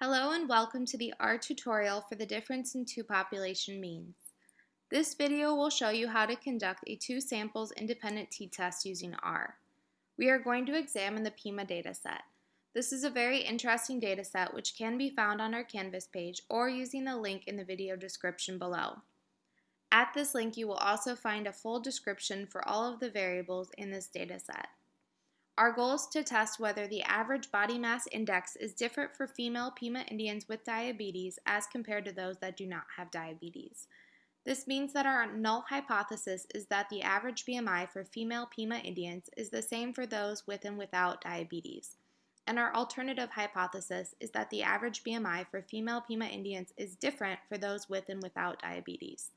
Hello and welcome to the R tutorial for the difference in two population means. This video will show you how to conduct a two samples independent t-test using R. We are going to examine the PIMA dataset. This is a very interesting dataset which can be found on our Canvas page or using the link in the video description below. At this link you will also find a full description for all of the variables in this dataset. Our goal is to test whether the average body mass index is different for female Pima Indians with diabetes as compared to those that do not have diabetes. This means that our null hypothesis is that the average BMI for female Pima Indians is the same for those with and without diabetes. And our alternative hypothesis is that the average BMI for female Pima Indians is different for those with and without diabetes.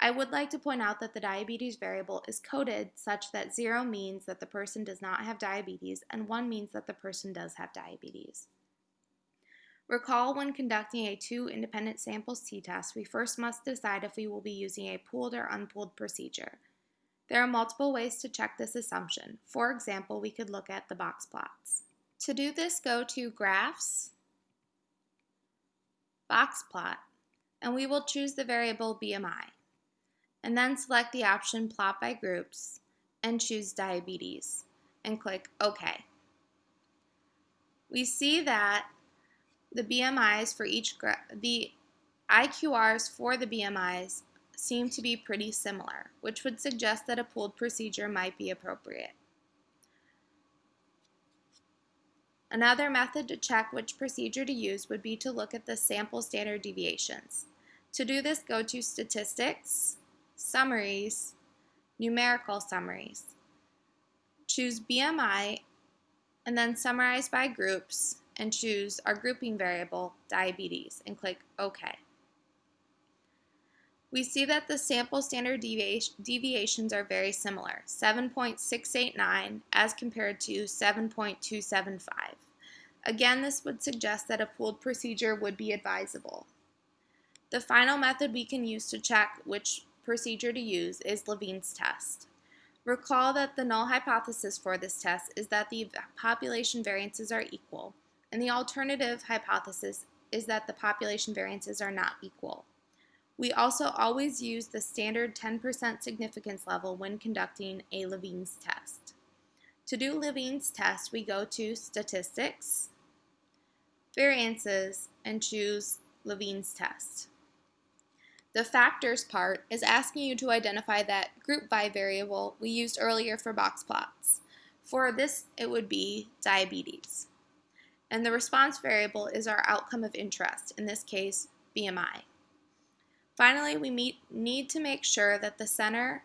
I would like to point out that the diabetes variable is coded such that 0 means that the person does not have diabetes and 1 means that the person does have diabetes. Recall when conducting a two independent samples t-test, we first must decide if we will be using a pooled or unpooled procedure. There are multiple ways to check this assumption. For example, we could look at the box plots. To do this, go to Graphs, Box Plot, and we will choose the variable BMI and then select the option Plot by Groups and choose Diabetes and click OK. We see that the BMIs for each, the IQRs for the BMIs seem to be pretty similar, which would suggest that a pooled procedure might be appropriate. Another method to check which procedure to use would be to look at the sample standard deviations. To do this, go to Statistics, summaries, numerical summaries. Choose BMI and then summarize by groups and choose our grouping variable, diabetes, and click OK. We see that the sample standard deviations are very similar, 7.689 as compared to 7.275. Again, this would suggest that a pooled procedure would be advisable. The final method we can use to check which procedure to use is Levene's test. Recall that the null hypothesis for this test is that the population variances are equal, and the alternative hypothesis is that the population variances are not equal. We also always use the standard 10% significance level when conducting a Levene's test. To do Levene's test, we go to Statistics, Variances, and choose Levene's test. The factors part is asking you to identify that group by variable we used earlier for box plots. For this, it would be diabetes. And the response variable is our outcome of interest, in this case, BMI. Finally, we meet, need to make sure that the center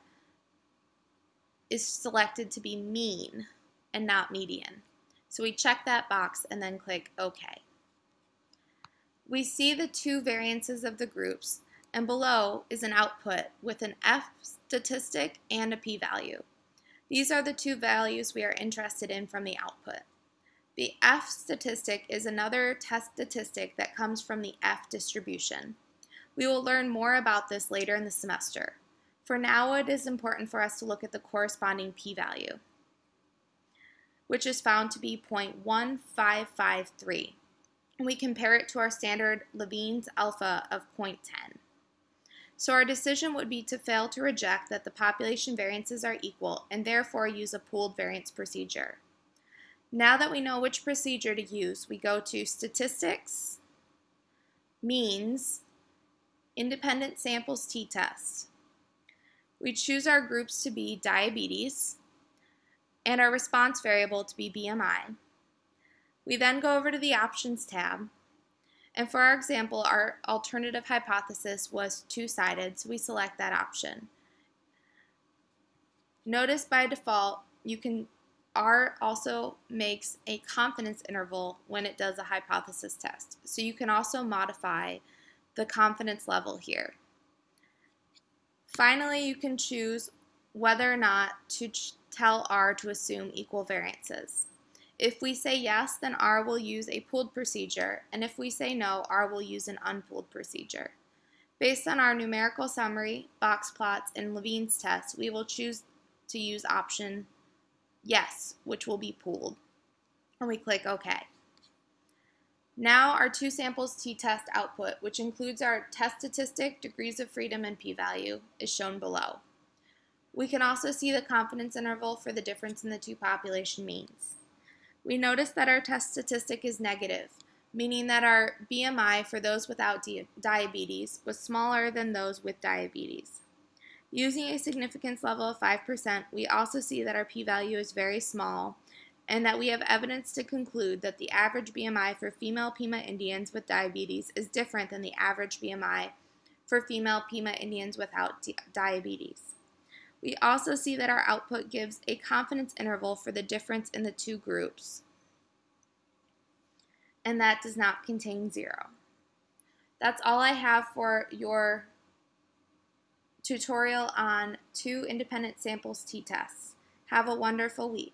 is selected to be mean and not median. So we check that box and then click OK. We see the two variances of the groups and below is an output with an F statistic and a p-value. These are the two values we are interested in from the output. The F statistic is another test statistic that comes from the F distribution. We will learn more about this later in the semester. For now, it is important for us to look at the corresponding p-value, which is found to be 0.1553. And we compare it to our standard Levene's alpha of 0.10. So our decision would be to fail to reject that the population variances are equal and therefore use a pooled variance procedure. Now that we know which procedure to use, we go to Statistics, Means, Independent Samples t-test. We choose our groups to be diabetes and our response variable to be BMI. We then go over to the Options tab and for our example, our alternative hypothesis was two-sided, so we select that option. Notice by default, you can R also makes a confidence interval when it does a hypothesis test. So you can also modify the confidence level here. Finally, you can choose whether or not to tell R to assume equal variances. If we say yes, then R will use a pooled procedure, and if we say no, R will use an unpooled procedure. Based on our numerical summary, box plots, and Levene's test, we will choose to use option yes, which will be pooled. And we click OK. Now our two samples t-test output, which includes our test statistic, degrees of freedom, and p-value, is shown below. We can also see the confidence interval for the difference in the two population means. We notice that our test statistic is negative, meaning that our BMI for those without diabetes was smaller than those with diabetes. Using a significance level of 5%, we also see that our p-value is very small and that we have evidence to conclude that the average BMI for female Pima Indians with diabetes is different than the average BMI for female Pima Indians without diabetes. We also see that our output gives a confidence interval for the difference in the two groups, and that does not contain zero. That's all I have for your tutorial on two independent samples t-tests. Have a wonderful week.